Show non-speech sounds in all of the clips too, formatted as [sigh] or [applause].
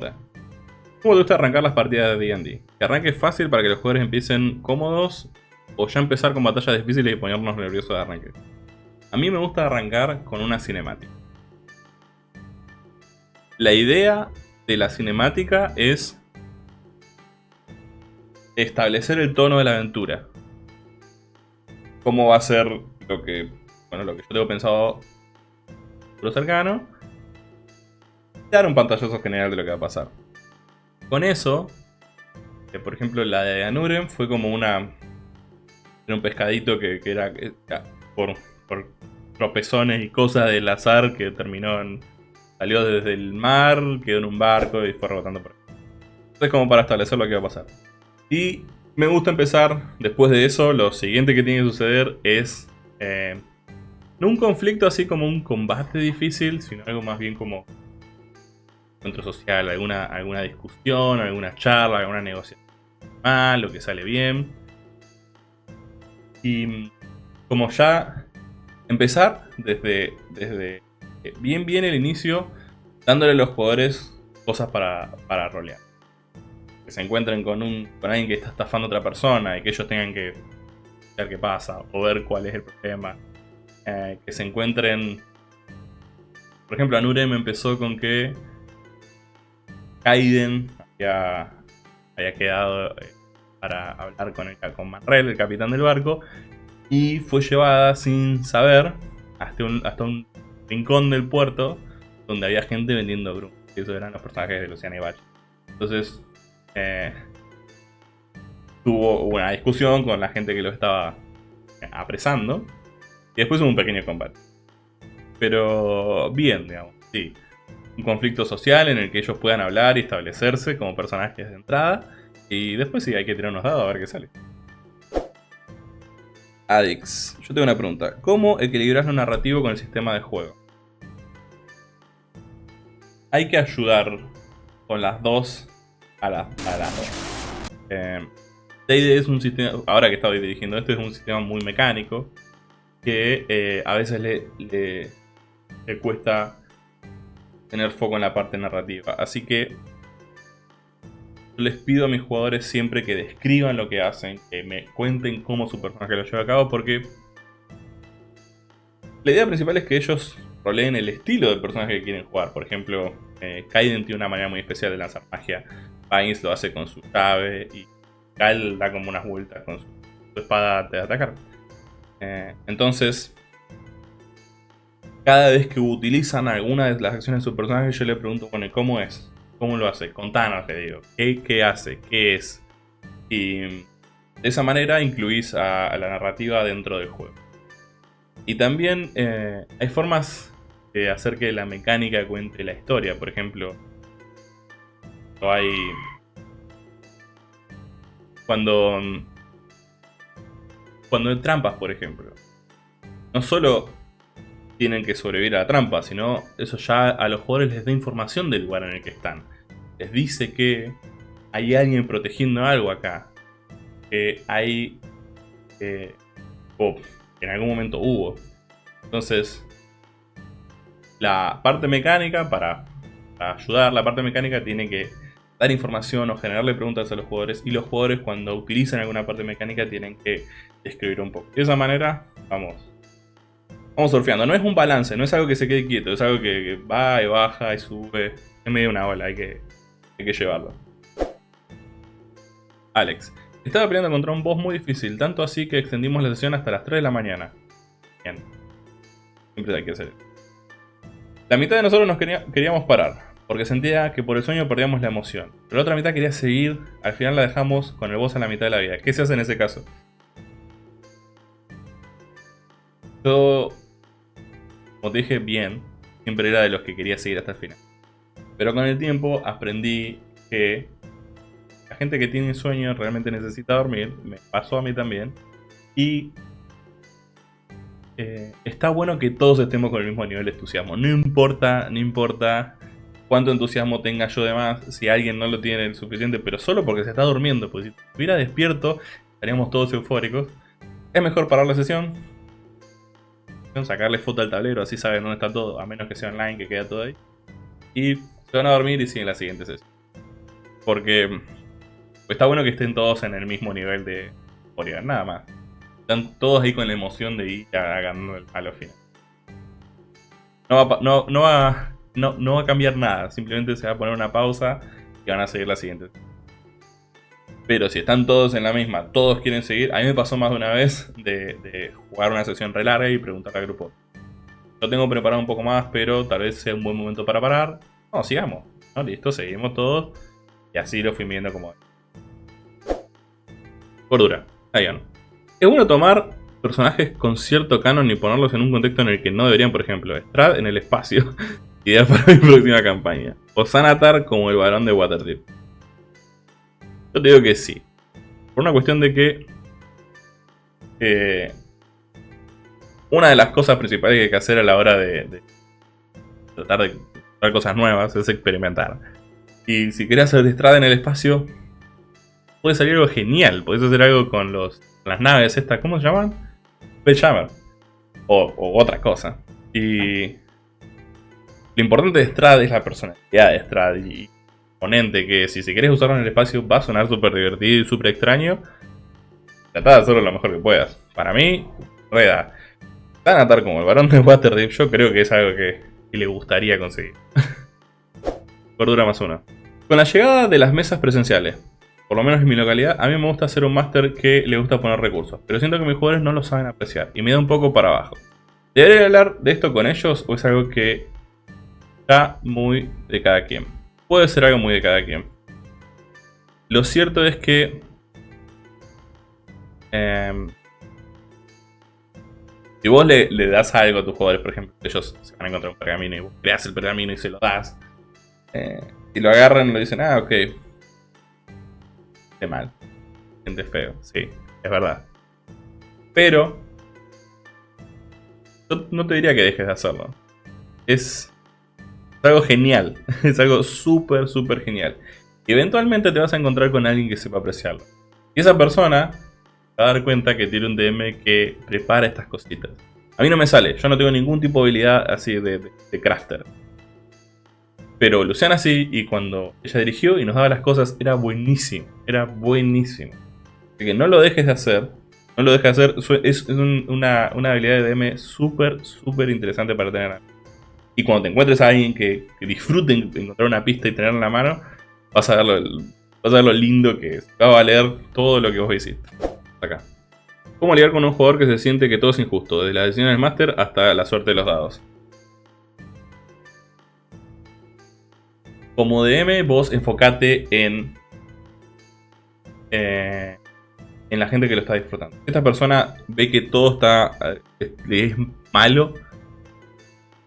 ¿Cómo te gusta arrancar las partidas de D&D? Que arranque fácil para que los jugadores empiecen cómodos o ya empezar con batallas difíciles y ponernos nerviosos de arranque. A mí me gusta arrancar con una cinemática. La idea de la cinemática es establecer el tono de la aventura. Cómo va a ser lo que, bueno, lo que yo tengo pensado lo cercano. Dar un pantallazo general de lo que va a pasar. Con eso, que por ejemplo la de Anuren fue como una... Era un pescadito que, era por, por tropezones y cosas del azar que terminó en... Salió desde el mar, quedó en un barco y fue rebotando por ahí. Entonces como para establecer lo que va a pasar. Y me gusta empezar, después de eso, lo siguiente que tiene que suceder es... Eh, no un conflicto así como un combate difícil, sino algo más bien como encuentro social, alguna, alguna discusión, alguna charla, alguna negociación mal, lo que sale bien. Y como ya empezar desde, desde bien bien el inicio, dándole a los jugadores cosas para, para rolear. Que se encuentren con, un, con alguien que está estafando a otra persona y que ellos tengan que ver qué pasa o ver cuál es el problema. Eh, que se encuentren... Por ejemplo, Anurem empezó con que Kaiden había, había quedado eh, para hablar con, el, con Manrel, el capitán del barco, y fue llevada sin saber hasta un, hasta un rincón del puerto donde había gente vendiendo Grum. Y esos eran los personajes de Luciana y Bach. Entonces, eh, tuvo una discusión con la gente que lo estaba apresando. Y después hubo un pequeño combate. Pero bien, digamos, sí un conflicto social en el que ellos puedan hablar y establecerse como personajes de entrada. Y después sí, hay que tirar unos dados a ver qué sale. Adix, yo tengo una pregunta. ¿Cómo equilibras lo narrativo con el sistema de juego? Hay que ayudar con las dos a, las dos. Eh, es un sistema, ahora que estaba dirigiendo esto, es un sistema muy mecánico que eh, a veces le, le cuesta tener foco en la parte narrativa. Así que les pido a mis jugadores siempre que describan lo que hacen, que me cuenten cómo su personaje lo lleva a cabo, porque la idea principal es que ellos roleen el estilo del personaje que quieren jugar. Por ejemplo, eh, Kaiden tiene una manera muy especial de lanzar magia, Vines lo hace con su llave y Kyle da como unas vueltas con su, espada de atacar. Eh, entonces, cada vez que utilizan alguna de las acciones de su personaje, yo le pregunto, bueno, ¿cómo es? ¿Cómo lo hace? Contanos, le digo. ¿Qué, hace? ¿Qué es? Y de esa manera incluís a, la narrativa dentro del juego. Y también eh, hay formas de hacer que la mecánica cuente la historia. Por ejemplo, hay... Cuando... Cuando hay trampas, por ejemplo. No solo tienen que sobrevivir a la trampa, sino eso ya a los jugadores les da información del lugar en el que están. Les dice que hay alguien protegiendo algo acá. Que hay... Eh, o que en algún momento hubo. Entonces, la parte mecánica, para, para, ayudar, la parte mecánica tiene que dar información o generarle preguntas a los jugadores. Y los jugadores cuando utilizan alguna parte mecánica tienen que escribir un poco. De esa manera, vamos, Vamos surfeando. No es un balance, no es algo que se quede quieto. Es algo que, va y baja y sube. En medio una ola, hay que, hay que llevarlo. Alex. Estaba peleando contra un boss muy difícil, tanto así que extendimos la sesión hasta las 3 de la mañana. Bien. Siempre hay que hacer. La mitad de nosotros nos queríamos parar, porque sentía que por el sueño perdíamos la emoción. Pero la otra mitad quería seguir, al final la dejamos con el boss a la mitad de la vida. ¿Qué se hace en ese caso? Yo como te dije, bien, siempre era de los que quería seguir hasta el final. Pero con el tiempo aprendí que la gente que tiene sueño realmente necesita dormir, me pasó a mí también, y eh, está bueno que todos estemos con el mismo nivel de entusiasmo. No importa, no importa cuánto entusiasmo tenga yo de más, si alguien no lo tiene el suficiente, pero solo porque se está durmiendo, porque si estuviera despierto estaríamos todos eufóricos. Es mejor parar la sesión, sacarle foto al tablero, así saben dónde está todo, a menos que sea online, que queda todo ahí. Y se van a dormir y siguen la siguiente sesión. Porque está bueno que estén todos en el mismo nivel de Porygon, nada más. Están todos ahí con la emoción de ir ganando el malo final. No va, no, no, va, no, no va a cambiar nada, simplemente se va a poner una pausa y van a seguir la siguiente. Pero si están todos en la misma, todos quieren seguir, a mí me pasó más de una vez de, jugar una sesión re larga y preguntar al grupo. Lo tengo preparado un poco más, pero tal vez sea un buen momento para parar. No, sigamos. Listo, seguimos todos. Y así lo fui viendo como... Cordura. Ahí Es bueno tomar personajes con cierto canon y ponerlos en un contexto en el que no deberían, por ejemplo, Strad en el espacio. [laughs] Idea para mi próxima campaña. O Sanatar como el varón de Waterdeep. Yo te digo que sí. Por una cuestión de que... Eh, una de las cosas principales que hay que hacer a la hora de, tratar de hacer cosas nuevas es experimentar. Y si querés hacer Strad en el espacio, puede salir algo genial. Podés hacer algo con los, las naves estas, ¿cómo se llaman? Bellhammer. O, o otra cosa. Y lo importante de Strad es la personalidad de Strad y que si se querés usarlo en el espacio va a sonar súper divertido y súper extraño. Trata de hacerlo lo mejor que puedas. Para mí, Reda. Tanatar como el varón de Waterdeep yo creo que es algo que, le gustaría conseguir. [laughs] Cordura más uno. Con la llegada de las mesas presenciales, por lo menos en mi localidad, a mí me gusta ser un máster que le gusta poner recursos, pero siento que mis jugadores no lo saben apreciar y me da un poco para abajo. ¿Debería hablar de esto con ellos o es algo que Está muy de cada quien. Puede ser algo muy de cada quien. Lo cierto es que... Em, si vos le, das algo a tus jugadores, por ejemplo, ellos se van a encontrar un pergamino y vos creas el pergamino y se lo das. Eh, y lo agarran y le dicen, ah, ok. Qué mal. Gente feo, sí, es verdad. Pero... Yo no te diría que dejes de hacerlo. Es es algo genial. [laughs] Es algo súper, súper genial. Y eventualmente te vas a encontrar con alguien que sepa apreciarlo. Y esa persona va a dar cuenta que tiene un DM que prepara estas cositas. A mí no me sale. Yo no tengo ningún tipo de habilidad así de, crafter. Pero Luciana sí, y cuando ella dirigió y nos daba las cosas, era buenísimo. Era buenísimo. Así que no lo dejes de hacer. No lo dejes de hacer. Es una, una habilidad de DM súper, súper interesante para tener. Y cuando te encuentres a alguien que, disfrute encontrar una pista y tenerla en la mano, vas a ver lo, vas a ver lindo que es. Va a valer todo lo que vos hiciste. Acá. ¿Cómo lidiar con un jugador que se siente que todo es injusto? Desde la decisión del máster hasta la suerte de los dados. Como DM, vos enfocate en... Eh, en la gente que lo está disfrutando. Esta persona ve que todo está... Eh, es malo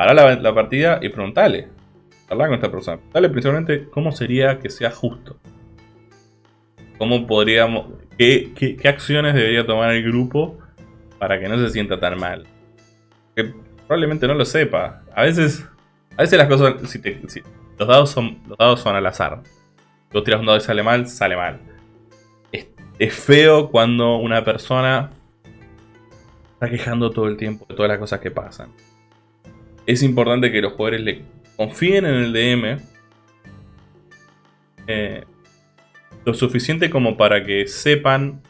para la, partida y preguntale. Hablar con esta persona. Dale principalmente cómo sería que sea justo. Cómo podríamos. Qué, acciones debería tomar el grupo para que no se sienta tan mal. Que probablemente no lo sepa. A veces. A veces las cosas. Los, dados son, los dados son al azar. Si vos tiras un dado y sale mal, sale mal. Es feo cuando una persona está quejando todo el tiempo de todas las cosas que pasan es importante que los jugadores le confíen en el DM eh, lo suficiente como para que sepan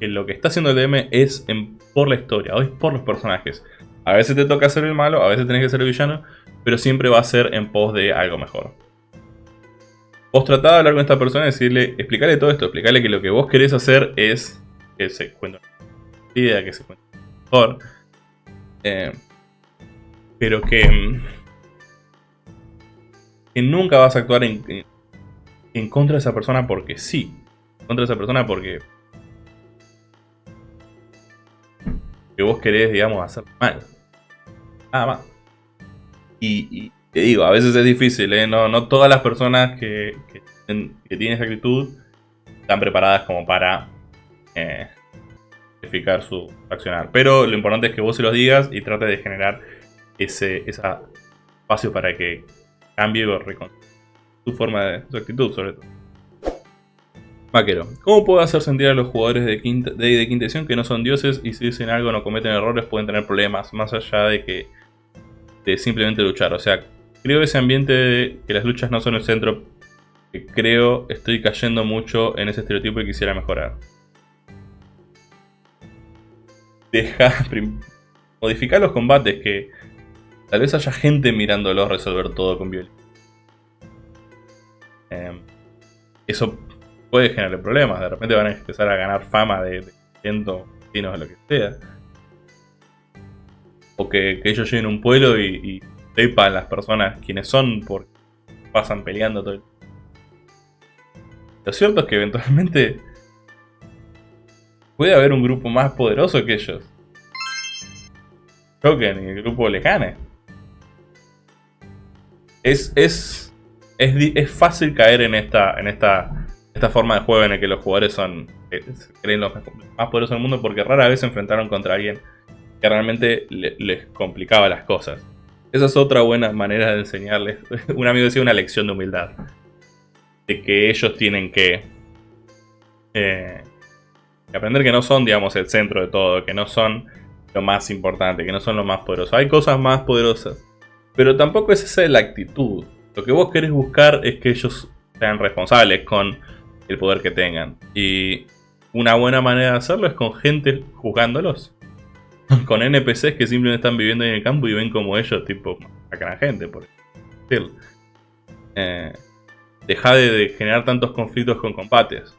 que lo que está haciendo el DM es por la historia, o es por los personajes. A veces te toca ser el malo, a veces tenés que ser el villano, pero siempre va a ser en pos de algo mejor. Vos tratá de hablar con esta persona y decirle, explicarle todo esto, explicarle que lo que vos querés hacer es que se cuente idea, que se cuente mejor. Pero que, mm, que nunca vas a actuar en, en, contra de esa persona porque sí. En contra de esa persona porque que vos querés, digamos, hacer mal. Nada más. Y, te digo, a veces es difícil, ¿eh? No, no todas las personas que, que, tienen esa actitud están preparadas como para eh, su accionar. Pero lo importante es que vos se los digas y trates de generar ese, espacio para que cambie o su forma de su actitud sobre todo. Vaquero. ¿Cómo puedo hacer sentir a los jugadores de quinta, de, quinta edición que no son dioses y si dicen algo no cometen errores pueden tener problemas más allá de que de simplemente luchar? O sea, creo ese ambiente de que las luchas no son el centro, que creo estoy cayendo mucho en ese estereotipo y quisiera mejorar. Deja, [laughs] modificar los combates, que tal vez haya gente mirándolos resolver todo con violencia. Em, eso puede generar problemas, de repente van a empezar a ganar fama de, de siendo o lo que sea. O que, ellos lleguen a un pueblo y, y sepan las personas quiénes son porque pasan peleando todo el Lo cierto es que eventualmente puede haber un grupo más poderoso que ellos. Choquen y el grupo les gane. Es, es, es, fácil caer en esta, en esta, esta forma de juego en el que los jugadores son eh, creen los más poderosos del mundo porque rara vez se enfrentaron contra alguien que realmente les complicaba las cosas. Esa es otra buena manera de enseñarles. [laughs] Un amigo decía una lección de humildad. De que ellos tienen que, eh, aprender que no son, digamos, el centro de todo. Que no son lo más importante, que no son lo más poderosos. Hay cosas más poderosas. Pero tampoco es esa la actitud. Lo que vos querés buscar es que ellos sean responsables con el poder que tengan. Y una buena manera de hacerlo es con gente juzgándolos [laughs] con NPCs que simplemente están viviendo en el campo y ven como ellos, tipo, sacan a gente, por. Eh, deja de, generar tantos conflictos con combates.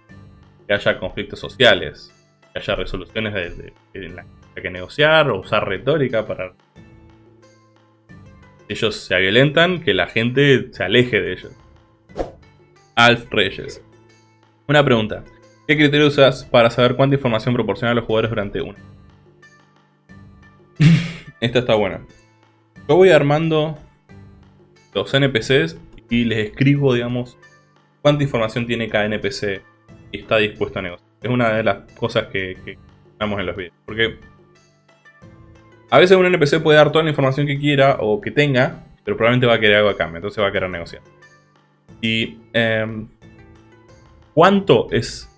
Que haya conflictos sociales. Que haya resoluciones de, en la que negociar o usar retórica para... Ellos se violentan, que la gente se aleje de ellos. Alf Reyes. Una pregunta. ¿Qué criterio usas para saber cuánta información proporciona a los jugadores durante uno? [laughs] Esta está buena. Yo voy armando los NPCs y les escribo, digamos, cuánta información tiene cada NPC y está dispuesto a negociar. Es una de las cosas que, que en los videos. Porque a veces un NPC puede dar toda la información que quiera o que tenga, pero probablemente va a querer algo a cambio, entonces va a querer negociar. Y em, cuánto es...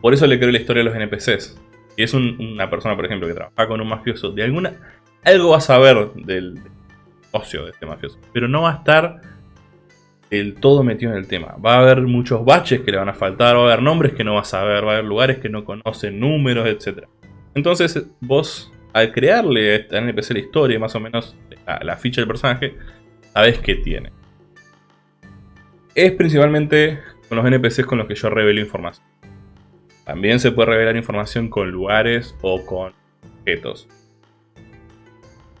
Por eso le creo la historia a los NPCs. Si es una persona, por ejemplo, que trabaja con un mafioso, de alguna algo va a saber del, ocio de este mafioso, pero no va a estar del todo metido en el tema. Va a haber muchos baches que le van a faltar, va a haber nombres que no va a saber, va a haber lugares que no conoce, números, etc. Entonces vos, al crearle este NPC la historia, más o menos la, ficha del personaje, sabés qué tiene. Es principalmente con los NPCs con los que yo revelo información. También se puede revelar información con lugares o con objetos.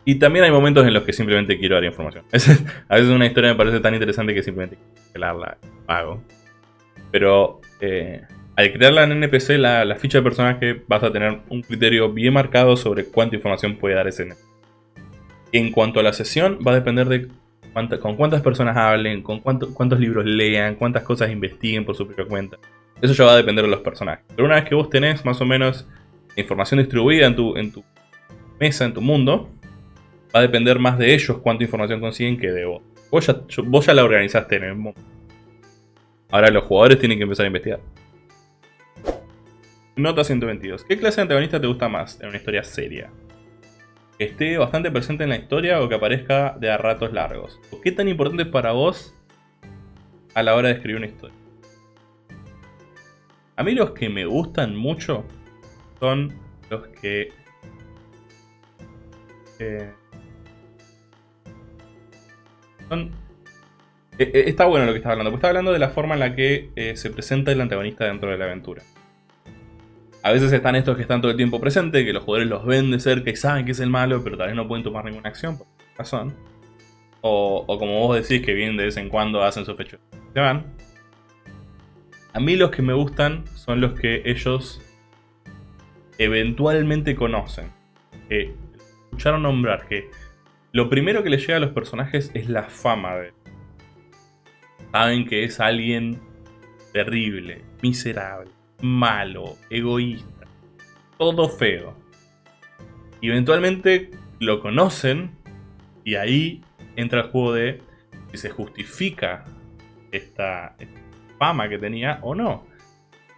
Y también hay momentos en los que simplemente quiero dar información. [laughs] a veces una historia me parece tan interesante que simplemente quiero la hago. Pero eh, al crearla en NPC, la, ficha de personaje, vas a tener un criterio bien marcado sobre cuánta información puede dar ese NPC. En cuanto a la sesión, va a depender de con cuántas personas hablen, con cuántos libros lean, cuántas cosas investiguen por su propia cuenta. Eso ya va a depender de los personajes. Pero una vez que vos tenés más o menos información distribuida en tu, mesa, en tu mundo, va a depender más de ellos cuánta información consiguen que de vos. Vos ya, la organizaste en el mundo. Ahora los jugadores tienen que empezar a investigar. Nota 122. ¿Qué clase de antagonista te gusta más en una historia seria? ¿Que esté bastante presente en la historia o que aparezca de a ratos largos? ¿Qué tan importante es para vos a la hora de escribir una historia? A mí los que me gustan mucho son los que... Eh, son, eh, eh, está bueno lo que está hablando, porque está hablando de la forma en la que se presenta el antagonista dentro de la aventura. A veces están estos que están todo el tiempo presentes, que los jugadores los ven de cerca y saben que es el malo, pero tal vez no pueden tomar ninguna acción por razón. O, como vos decís, que vienen de vez en cuando hacen sus fechos. Se van. A mí los que me gustan son los que ellos eventualmente conocen. Que escucharon nombrar, que lo primero que les llega a los personajes es la fama de Saben que es alguien terrible, miserable, malo, egoísta, todo feo. Eventualmente lo conocen y ahí entra el juego de si se justifica esta, fama que tenía o no.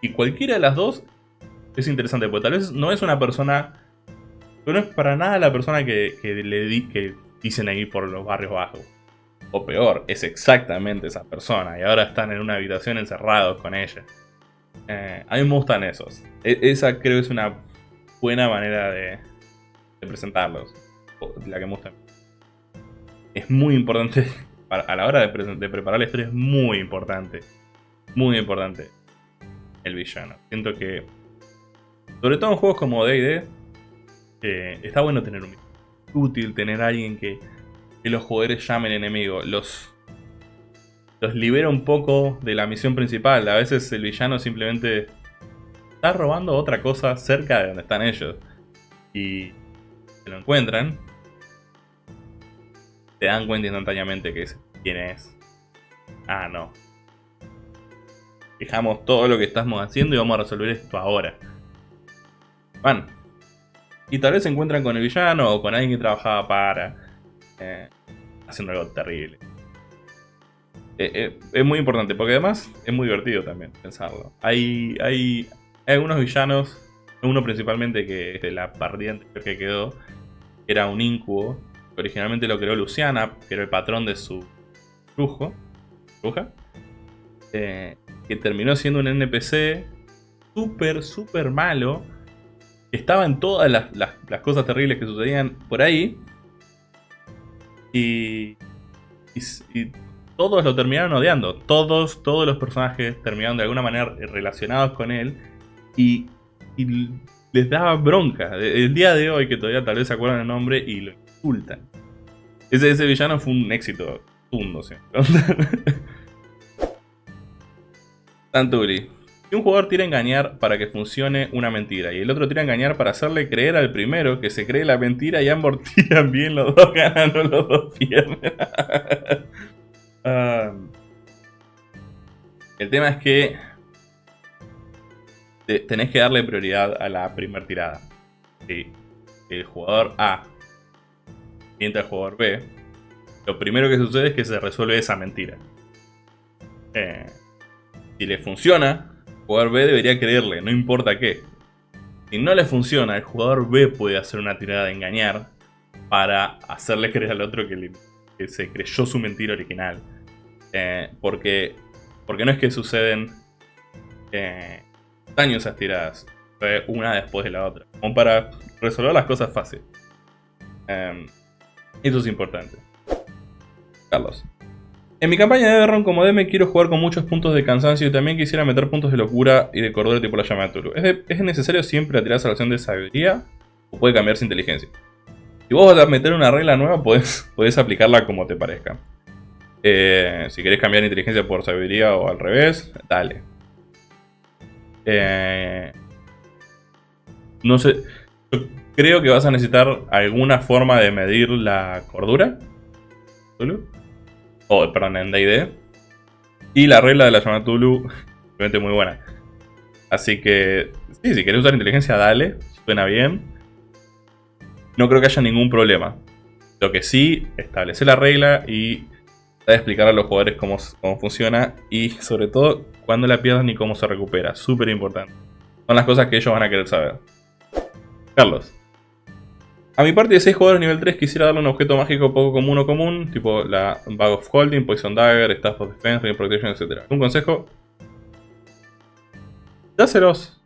Y cualquiera de las dos es interesante, porque tal vez no es una persona... No es para nada la persona que, le di, que dicen ahí por los barrios bajos. O peor, es exactamente esa persona y ahora están en una habitación encerrados con ella. Eh, a mí me gustan esos. E, esa creo que es una buena manera de, presentarlos. La que me gusta. Es muy importante, [laughs] a la hora de, preparar la historia es muy importante. Muy importante. El villano. Siento que, sobre todo en juegos como D&D, eh, está bueno tener un útil, tener a alguien que, que los jugadores llamen enemigo. Los, los libera un poco de la misión principal. A veces el villano simplemente está robando otra cosa cerca de donde están ellos. Y se lo encuentran. Te dan cuenta instantáneamente que es quién es. Ah, no. Dejamos todo lo que estamos haciendo y vamos a resolver esto ahora. Van. Y tal vez se encuentran con el villano o con alguien que trabajaba para. Eh, haciendo algo terrible. Eh, eh, es muy importante, porque además es muy divertido también pensarlo. Hay, hay, algunos villanos, uno principalmente que de la partida anterior que quedó, era un incubo. Originalmente lo creó Luciana, que era el patrón de su brujo, bruja, eh, que terminó siendo un NPC súper, súper malo, estaba en todas las, las, cosas terribles que sucedían por ahí, y, y todos lo terminaron odiando. Todos, todos los personajes terminaron de alguna manera relacionados con él. Y, les daba bronca. El día de hoy, que todavía tal vez se acuerdan el nombre y lo insultan. Ese, ese villano fue un éxito. Tundo, Tanturi. [laughs] Si un jugador tira engañar para que funcione una mentira y el otro tira engañar para hacerle creer al primero que se cree la mentira y ambos [laughs] tiran bien, los dos ganan los dos pierden. El tema es que tenés que darle prioridad a la primera tirada. Si el jugador A miente al jugador B, lo primero que sucede es que se resuelve esa mentira. Eh, si le funciona, el jugador B debería creerle, no importa qué. Si no le funciona, el jugador B puede hacer una tirada de engañar para hacerle creer al otro que se creyó su mentira original. Eh, porque, porque no es que suceden eh, daños esas tiradas, una después de la otra, como para resolver las cosas fácil. Em, eso es importante. Carlos. En mi campaña de Everron como DM quiero jugar con muchos puntos de cansancio y también quisiera meter puntos de locura y de cordero tipo la llama de. ¿Es, necesario siempre tirar salvación de sabiduría o puede cambiarse inteligencia? Si vos vas a meter una regla nueva, puedes, puedes aplicarla como te parezca. Eh, si querés cambiar inteligencia por sabiduría o al revés, dale. Eh, no sé. creo que vas a necesitar alguna forma de medir la cordura. O, perdón, en D&D. Y la regla de la llamada Tulu, [laughs] realmente muy buena. Así que, sí, si querés usar inteligencia, dale. Suena bien. No creo que haya ningún problema. Lo que sí, establece la regla y de explicar a los jugadores cómo, cómo funciona y sobre todo cuándo la pierdan y cómo se recupera. Súper importante. Son las cosas que ellos van a querer saber. Carlos. A mi parte de 6 jugadores nivel 3 quisiera darle un objeto mágico poco común o común, tipo la Bag of Holding, Poison Dagger, Staff of Defense, Ring Protection, etc. Un consejo. Dáselos.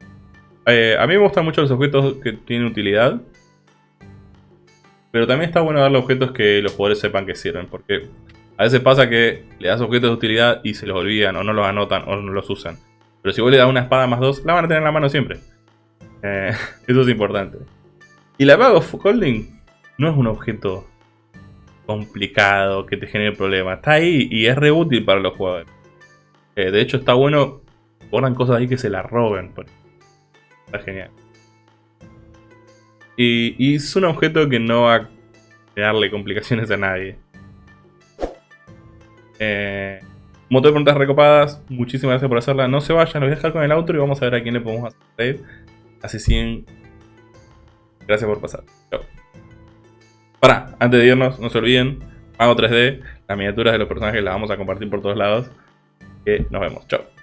Eh, a mí me gustan mucho los objetos que tienen utilidad. Pero también está bueno darle objetos que los jugadores sepan que sirven, porque a veces pasa que le das objetos de utilidad y se los olvidan, o no los anotan, o no los usan. Pero si vos le das una espada más dos, la van a tener en la mano siempre. Eh, [laughs] eso es importante. Y la Bag of Holding no es un objeto complicado que te genere problemas. Está ahí y es re útil para los jugadores. Eh, de hecho, está bueno poner cosas ahí que se la roben. Está genial. Y, y es un objeto que no va a darle complicaciones a nadie. Eh, de preguntas recopadas. Muchísimas gracias por hacerla. No se vayan, los voy a dejar con el outro y vamos a ver a quién le podemos hacer Así 100. Gracias por pasar. Chao. Antes de irnos, no se olviden. Hago 3D. Las miniaturas de los personajes las vamos a compartir por todos lados. Que nos vemos. Chao.